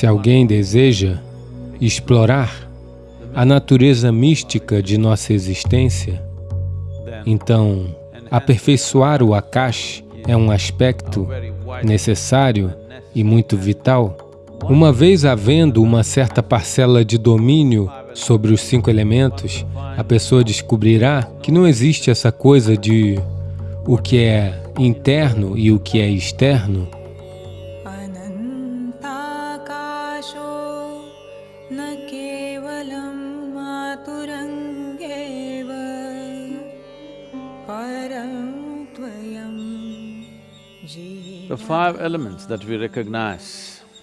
Se alguém deseja explorar a natureza mística de nossa existência, então aperfeiçoar o Akash é um aspecto necessário e muito vital. Uma vez havendo uma certa parcela de domínio sobre os cinco elementos, a pessoa descobrirá que não existe essa coisa de o que é interno e o que é externo,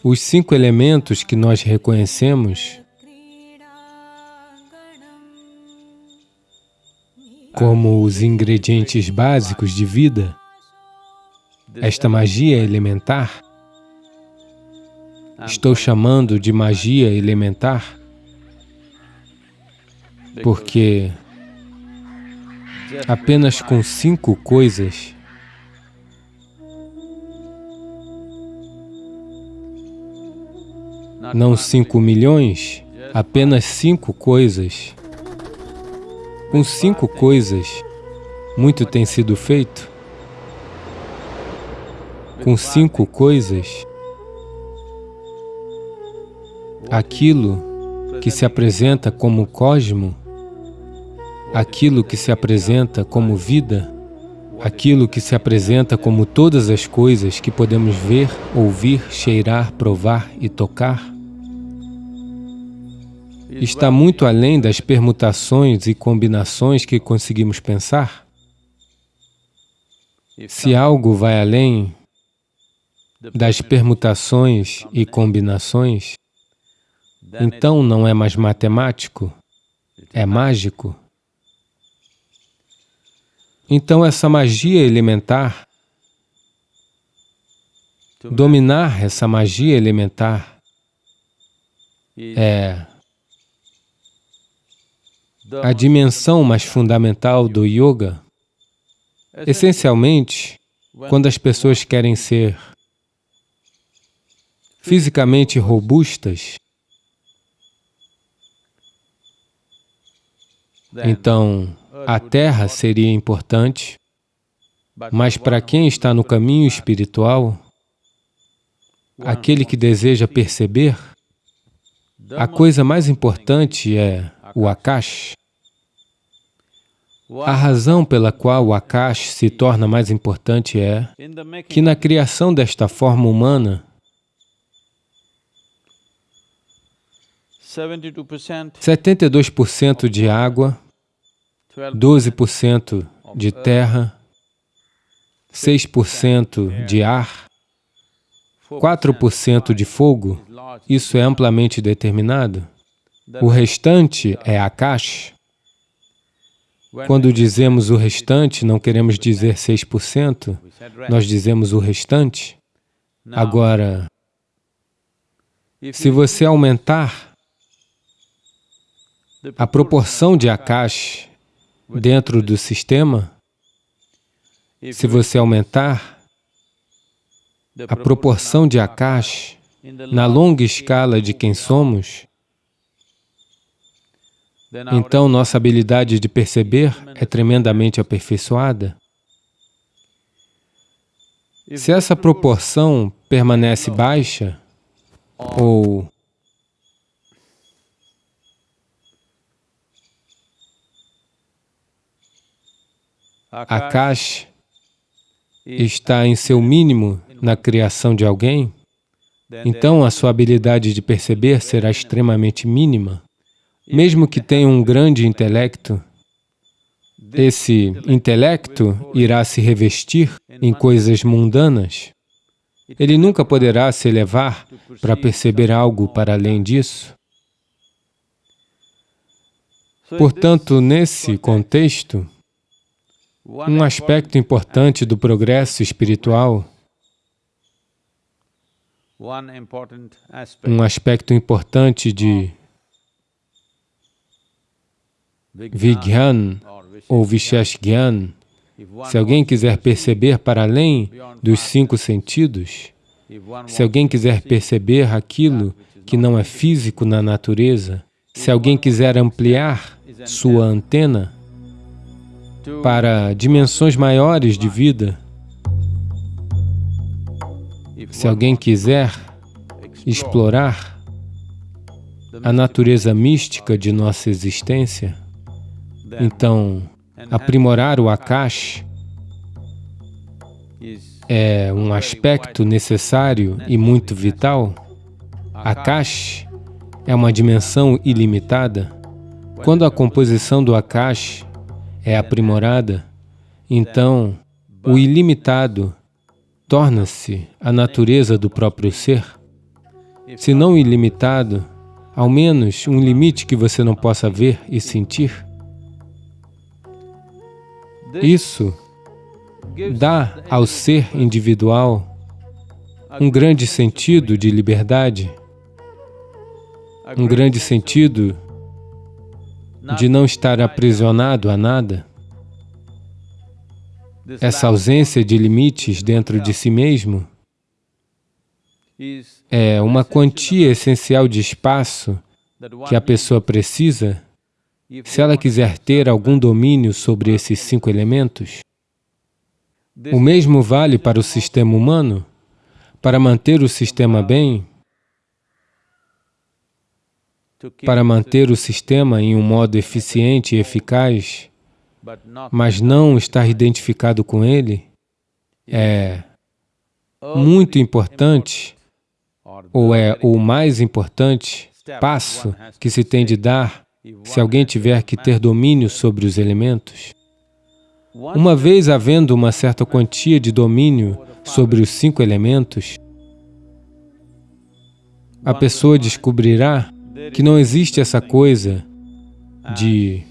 os cinco elementos que nós reconhecemos. Como os ingredientes básicos de vida, esta magia elementar, estou chamando de magia elementar, porque apenas com cinco coisas não cinco milhões, apenas cinco coisas com cinco coisas, muito tem sido feito. Com cinco coisas, aquilo que se apresenta como cosmo, aquilo que se apresenta como vida, aquilo que se apresenta como todas as coisas que podemos ver, ouvir, cheirar, provar e tocar, está muito além das permutações e combinações que conseguimos pensar? Se algo vai além das permutações e combinações, então não é mais matemático, é mágico. Então essa magia elementar, dominar essa magia elementar é a dimensão mais fundamental do yoga, essencialmente, quando as pessoas querem ser fisicamente robustas, então a terra seria importante, mas para quem está no caminho espiritual, aquele que deseja perceber, a coisa mais importante é o Akash. A razão pela qual o Akash se torna mais importante é que na criação desta forma humana, 72% de água, 12% de terra, 6% de ar, 4% de fogo, isso é amplamente determinado. O restante é Akash. Quando dizemos o restante, não queremos dizer 6%, nós dizemos o restante. Agora, se você aumentar a proporção de Akash dentro do sistema, se você aumentar a proporção de Akash na longa escala de quem somos, então nossa habilidade de perceber é tremendamente aperfeiçoada. Se essa proporção permanece baixa, ou Akash está em seu mínimo na criação de alguém, então a sua habilidade de perceber será extremamente mínima. Mesmo que tenha um grande intelecto, esse intelecto irá se revestir em coisas mundanas. Ele nunca poderá se elevar para perceber algo para além disso. Portanto, nesse contexto, um aspecto importante do progresso espiritual, um aspecto importante de Vigyan ou Visheshgyan, se alguém quiser perceber para além dos cinco sentidos, Se alguém quiser perceber aquilo que não é físico na natureza, se alguém quiser ampliar sua antena para dimensões maiores de vida, se alguém quiser explorar a natureza mística de nossa existência, então aprimorar o Akash é um aspecto necessário e muito vital. Akash é uma dimensão ilimitada. Quando a composição do Akash é aprimorada, então o ilimitado torna-se a natureza do próprio ser. Se não ilimitado, ao menos um limite que você não possa ver e sentir. Isso dá ao ser individual um grande sentido de liberdade, um grande sentido de não estar aprisionado a nada. Essa ausência de limites dentro de si mesmo é uma quantia essencial de espaço que a pessoa precisa se ela quiser ter algum domínio sobre esses cinco elementos. O mesmo vale para o sistema humano. Para manter o sistema bem, para manter o sistema em um modo eficiente e eficaz, mas não estar identificado com ele, é muito importante, ou é o mais importante passo que se tem de dar se alguém tiver que ter domínio sobre os elementos. Uma vez havendo uma certa quantia de domínio sobre os cinco elementos, a pessoa descobrirá que não existe essa coisa de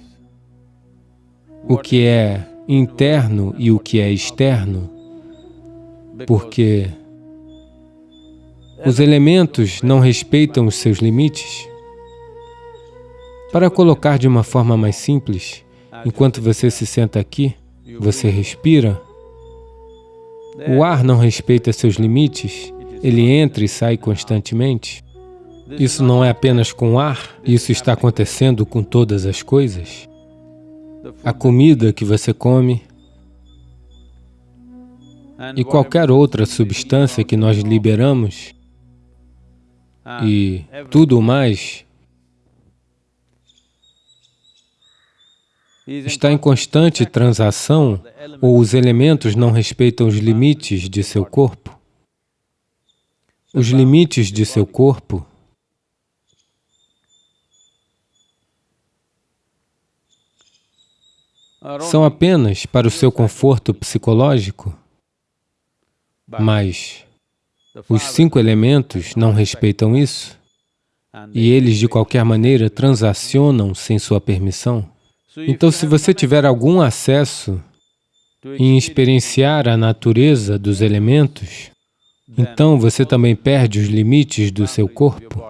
o que é interno e o que é externo, porque os elementos não respeitam os seus limites. Para colocar de uma forma mais simples, enquanto você se senta aqui, você respira, o ar não respeita seus limites, ele entra e sai constantemente. Isso não é apenas com ar, isso está acontecendo com todas as coisas. A comida que você come e qualquer outra substância que nós liberamos e tudo mais está em constante transação ou os elementos não respeitam os limites de seu corpo? Os limites de seu corpo são apenas para o seu conforto psicológico, mas os cinco elementos não respeitam isso? E eles, de qualquer maneira, transacionam sem sua permissão. Então, se você tiver algum acesso em experienciar a natureza dos elementos, então você também perde os limites do seu corpo.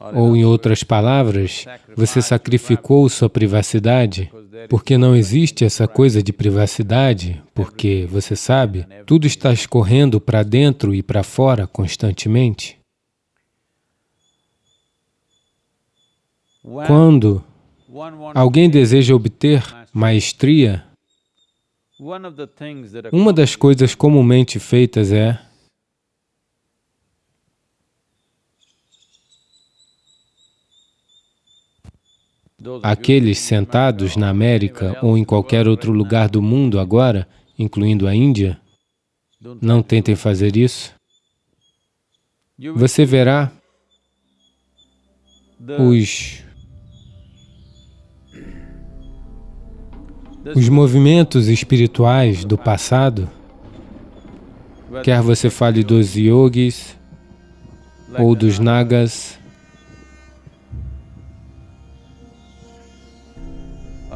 Ou, em outras palavras, você sacrificou sua privacidade, porque não existe essa coisa de privacidade, porque, você sabe, tudo está escorrendo para dentro e para fora constantemente. Quando alguém deseja obter maestria, uma das coisas comumente feitas é Aqueles sentados na América ou em qualquer outro lugar do mundo agora, incluindo a Índia, não tentem fazer isso. Você verá os, os movimentos espirituais do passado, quer você fale dos yogis ou dos nagas,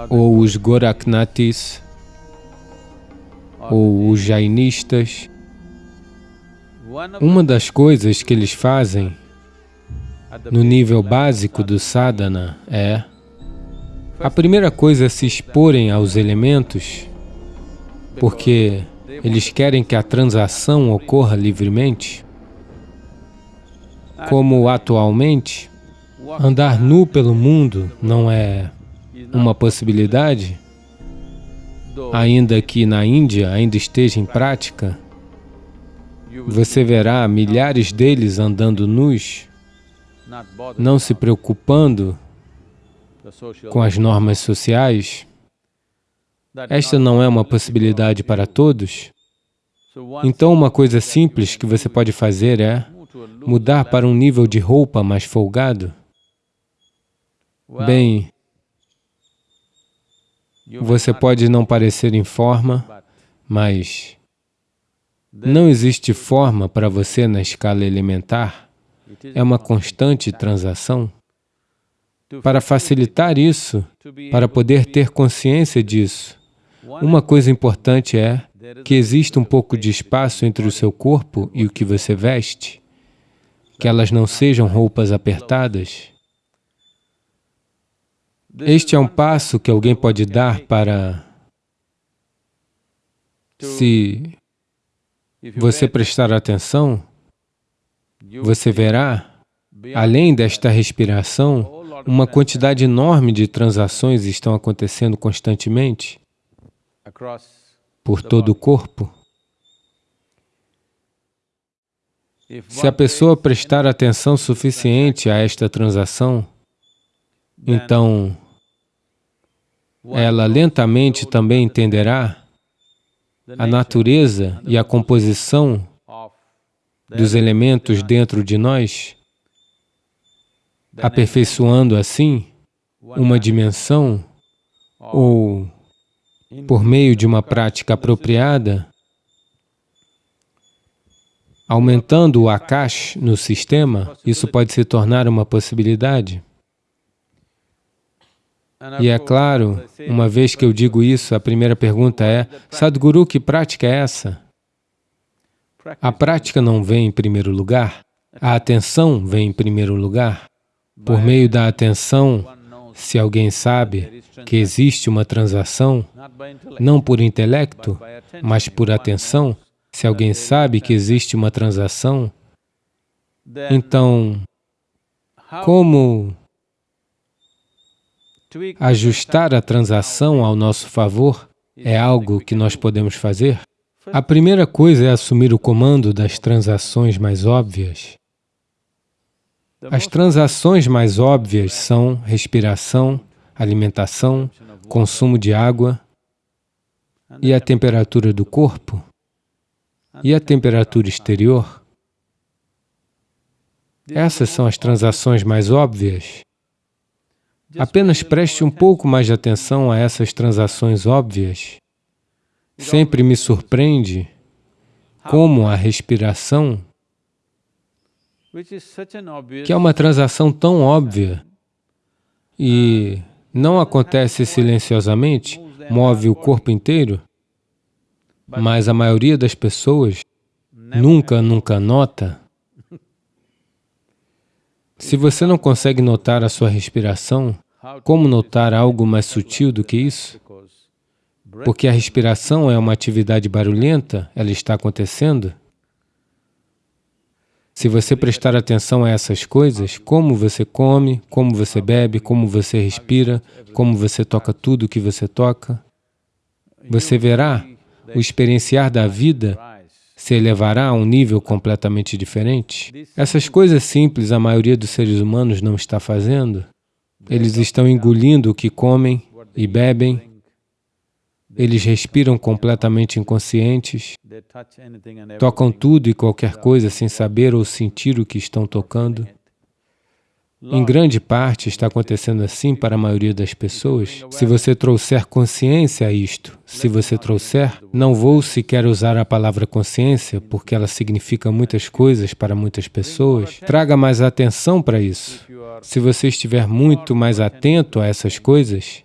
ou os Goraknathis, ou os Jainistas. Uma das coisas que eles fazem no nível básico do sadhana é a primeira coisa é se exporem aos elementos, porque Eles querem que a transação ocorra livremente. Como atualmente, andar nu pelo mundo não é uma possibilidade, ainda que na Índia ainda esteja em prática, você verá milhares deles andando nus, não se preocupando com as normas sociais. Esta não é uma possibilidade para todos. Então, uma coisa simples que você pode fazer é mudar para um nível de roupa mais folgado. Bem, você pode não parecer em forma, mas não existe forma para você na escala elementar. É uma constante transação. Para facilitar isso, para poder ter consciência disso, uma coisa importante é que existe um pouco de espaço entre o seu corpo e o que você veste, que elas não sejam roupas apertadas. Este é um passo que alguém pode dar para, se você prestar atenção, você verá, além desta respiração, uma quantidade enorme de transações estão acontecendo constantemente por todo o corpo. Se a pessoa prestar atenção suficiente a esta transação, então ela lentamente também entenderá a natureza e a composição dos elementos dentro de nós, aperfeiçoando assim uma dimensão ou, por meio de uma prática apropriada, aumentando o Akash no sistema, isso pode se tornar uma possibilidade. E é claro, uma vez que eu digo isso, a primeira pergunta é, Sadhguru, que prática é essa? A prática não vem em primeiro lugar, a atenção vem em primeiro lugar. Por meio da atenção, se alguém sabe que existe uma transação, não por intelecto, mas por atenção, se alguém sabe que existe uma transação, então, como Ajustar a transação ao nosso favor é algo que nós podemos fazer? A primeira coisa é assumir o comando das transações mais óbvias. As transações mais óbvias são respiração, alimentação, consumo de água e a temperatura do corpo e a temperatura exterior. Essas são as transações mais óbvias. Apenas preste um pouco mais de atenção a essas transações óbvias. Sempre me surpreende como a respiração, que é uma transação tão óbvia e não acontece silenciosamente, move o corpo inteiro, mas a maioria das pessoas nunca, nunca nota se você não consegue notar a sua respiração, como notar algo mais sutil do que isso? Porque a respiração é uma atividade barulhenta, ela está acontecendo. Se você prestar atenção a essas coisas, como você come, como você bebe, como você respira, como você toca tudo o que você toca, você verá o experienciar da vida se elevará a um nível completamente diferente? Essas coisas simples a maioria dos seres humanos não está fazendo. Eles estão engolindo o que comem e bebem, eles respiram completamente inconscientes, tocam tudo e qualquer coisa sem saber ou sentir o que estão tocando. Em grande parte está acontecendo assim para a maioria das pessoas. Se você trouxer consciência a isto, se você trouxer, não vou sequer usar a palavra consciência, porque ela significa muitas coisas para muitas pessoas, traga mais atenção para isso. Se você estiver muito mais atento a essas coisas,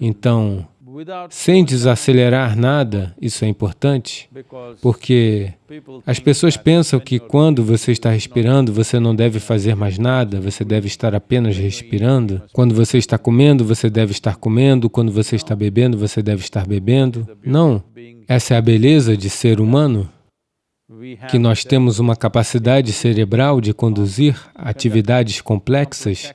então, sem desacelerar nada, isso é importante, porque as pessoas pensam que quando você está respirando, você não deve fazer mais nada, você deve estar apenas respirando. Quando você está comendo, você deve estar comendo. Quando você está bebendo, você deve estar bebendo. Não. Essa é a beleza de ser humano, que nós temos uma capacidade cerebral de conduzir atividades complexas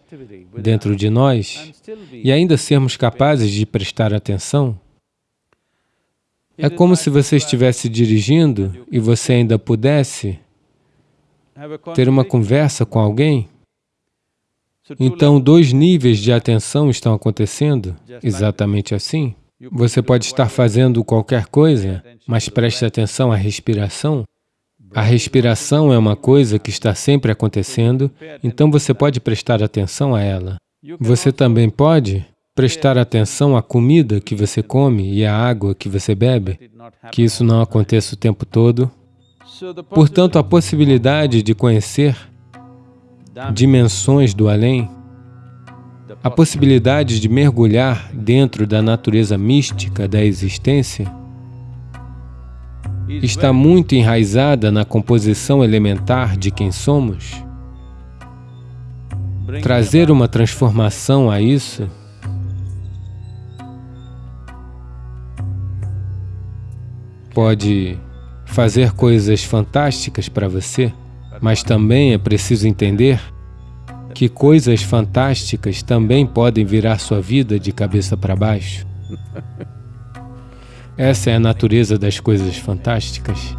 dentro de nós e ainda sermos capazes de prestar atenção. É como se você estivesse dirigindo e você ainda pudesse ter uma conversa com alguém. Então, dois níveis de atenção estão acontecendo exatamente assim. Você pode estar fazendo qualquer coisa, mas preste atenção à respiração. A respiração é uma coisa que está sempre acontecendo, então você pode prestar atenção a ela. Você também pode prestar atenção à comida que você come e à água que você bebe, que isso não aconteça o tempo todo. Portanto, a possibilidade de conhecer dimensões do além, a possibilidade de mergulhar dentro da natureza mística da existência, está muito enraizada na composição elementar de quem somos. Trazer uma transformação a isso pode fazer coisas fantásticas para você, mas também é preciso entender que coisas fantásticas também podem virar sua vida de cabeça para baixo. Essa é a natureza das coisas fantásticas.